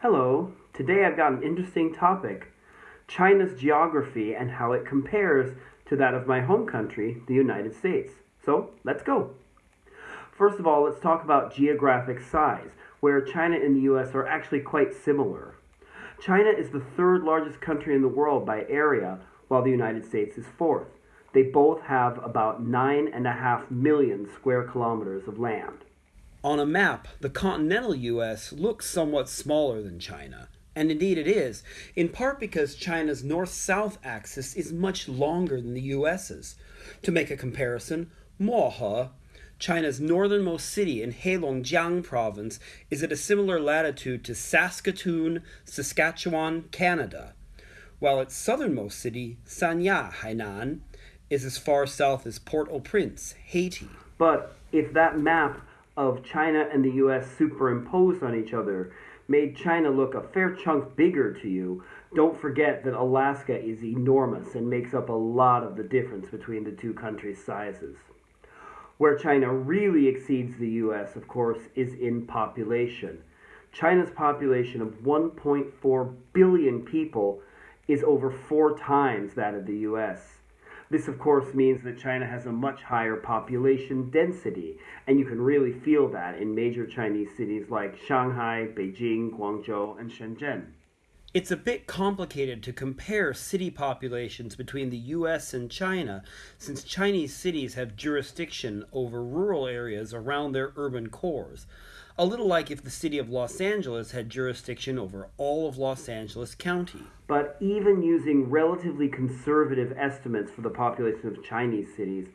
Hello, today I've got an interesting topic China's geography and how it compares to that of my home country, the United States. So let's go. First of all, let's talk about geographic size, where China and the US are actually quite similar. China is the third largest country in the world by area, while the United States is fourth. They both have about nine and a half million square kilometers of land. On a map, the continental US looks somewhat smaller than China. And indeed it is, in part because China's north south axis is much longer than the US's. To make a comparison, Mohe, China's northernmost city in Heilongjiang province, is at a similar latitude to Saskatoon, Saskatchewan, Canada, while its southernmost city, Sanya, Hainan, is as far south as Port au Prince, Haiti. But if that map of China and the US superimposed on each other made China look a fair chunk bigger to you, don't forget that Alaska is enormous and makes up a lot of the difference between the two countries' sizes. Where China really exceeds the US, of course, is in population. China's population of 1.4 billion people is over four times that of the US. This, of course, means that China has a much higher population density, and you can really feel that in major Chinese cities like Shanghai, Beijing, Guangzhou, and Shenzhen. It's a bit complicated to compare city populations between the US and China, since Chinese cities have jurisdiction over rural areas around their urban cores a little like if the city of Los Angeles had jurisdiction over all of Los Angeles County. But even using relatively conservative estimates for the population of Chinese cities,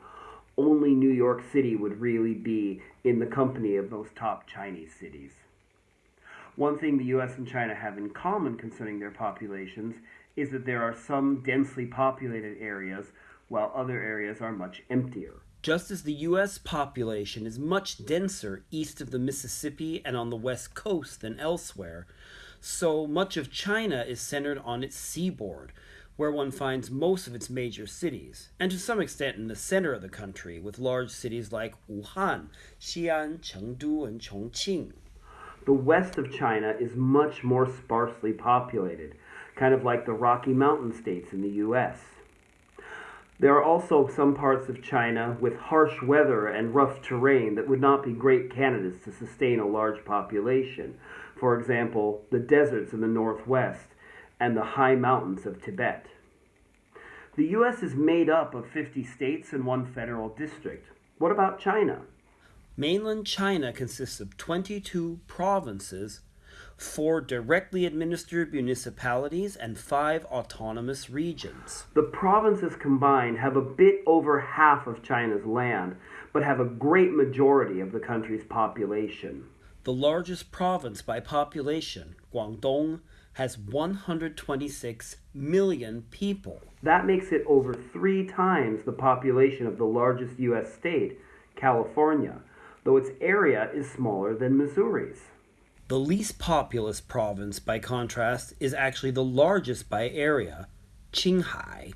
only New York City would really be in the company of those top Chinese cities. One thing the US and China have in common concerning their populations is that there are some densely populated areas while other areas are much emptier. Just as the U.S. population is much denser east of the Mississippi and on the west coast than elsewhere, so much of China is centered on its seaboard, where one finds most of its major cities, and to some extent in the center of the country, with large cities like Wuhan, Xi'an, Chengdu, and Chongqing. The west of China is much more sparsely populated, kind of like the Rocky Mountain states in the U.S. There are also some parts of China with harsh weather and rough terrain that would not be great candidates to sustain a large population. For example, the deserts in the northwest and the high mountains of Tibet. The U.S. is made up of 50 states and one federal district. What about China? Mainland China consists of 22 provinces four directly administered municipalities, and five autonomous regions. The provinces combined have a bit over half of China's land, but have a great majority of the country's population. The largest province by population, Guangdong, has 126 million people. That makes it over three times the population of the largest U.S. state, California, though its area is smaller than Missouri's. The least populous province, by contrast, is actually the largest by area, Qinghai.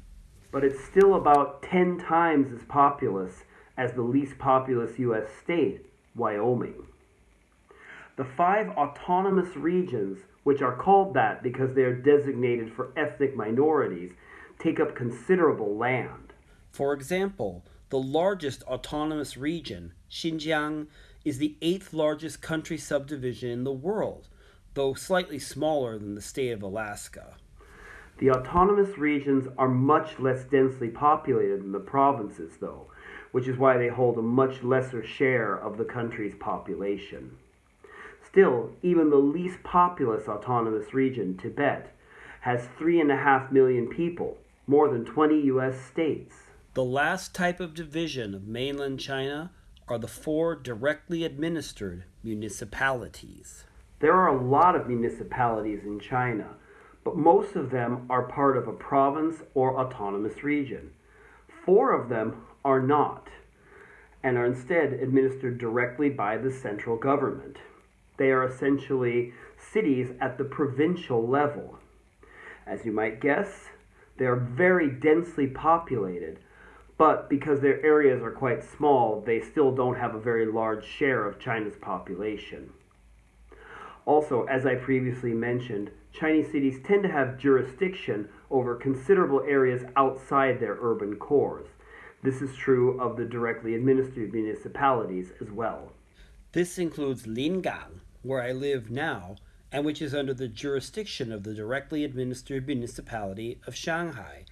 But it's still about 10 times as populous as the least populous U.S. state, Wyoming. The five autonomous regions, which are called that because they are designated for ethnic minorities, take up considerable land. For example, the largest autonomous region, Xinjiang, is the eighth largest country subdivision in the world, though slightly smaller than the state of Alaska. The autonomous regions are much less densely populated than the provinces, though, which is why they hold a much lesser share of the country's population. Still, even the least populous autonomous region, Tibet, has three and a half million people, more than 20 U.S. states. The last type of division of mainland China are the four directly administered municipalities. There are a lot of municipalities in China, but most of them are part of a province or autonomous region. Four of them are not and are instead administered directly by the central government. They are essentially cities at the provincial level. As you might guess, they are very densely populated, but because their areas are quite small, they still don't have a very large share of China's population. Also, as I previously mentioned, Chinese cities tend to have jurisdiction over considerable areas outside their urban cores. This is true of the directly administered municipalities as well. This includes Lingang, where I live now, and which is under the jurisdiction of the directly administered municipality of Shanghai,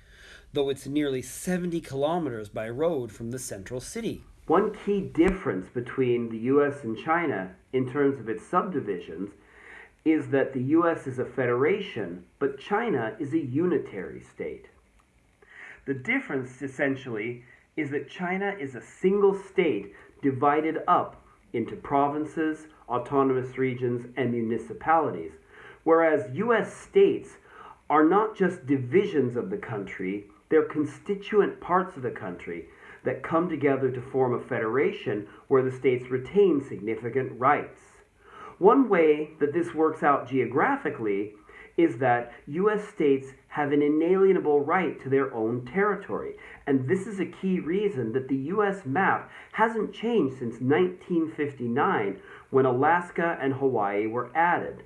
though it's nearly 70 kilometers by road from the central city. One key difference between the US and China in terms of its subdivisions is that the US is a federation, but China is a unitary state. The difference, essentially, is that China is a single state divided up into provinces, autonomous regions, and municipalities, whereas US states are not just divisions of the country, they're constituent parts of the country that come together to form a federation where the states retain significant rights. One way that this works out geographically is that U.S. states have an inalienable right to their own territory. And this is a key reason that the U.S. map hasn't changed since 1959 when Alaska and Hawaii were added.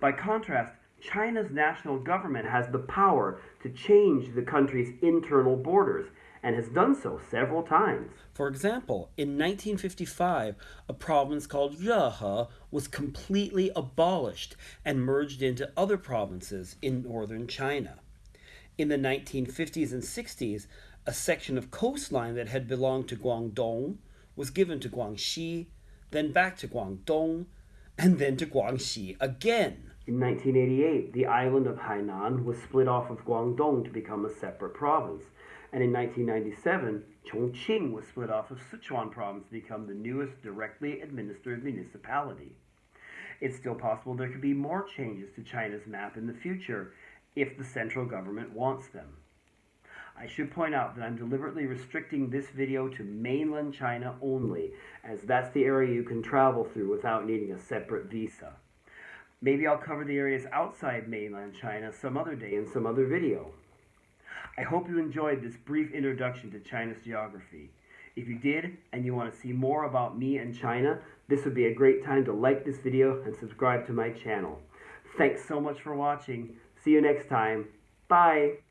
By contrast, China's national government has the power to change the country's internal borders and has done so several times. For example, in 1955, a province called Rehe was completely abolished and merged into other provinces in northern China. In the 1950s and 60s, a section of coastline that had belonged to Guangdong was given to Guangxi, then back to Guangdong, and then to Guangxi again. In 1988, the island of Hainan was split off of Guangdong to become a separate province and in 1997, Chongqing was split off of Sichuan province to become the newest directly administered municipality. It's still possible there could be more changes to China's map in the future if the central government wants them. I should point out that I'm deliberately restricting this video to mainland China only, as that's the area you can travel through without needing a separate visa. Maybe I'll cover the areas outside mainland China some other day in some other video. I hope you enjoyed this brief introduction to China's geography. If you did, and you want to see more about me and China, this would be a great time to like this video and subscribe to my channel. Thanks so much for watching. See you next time. Bye.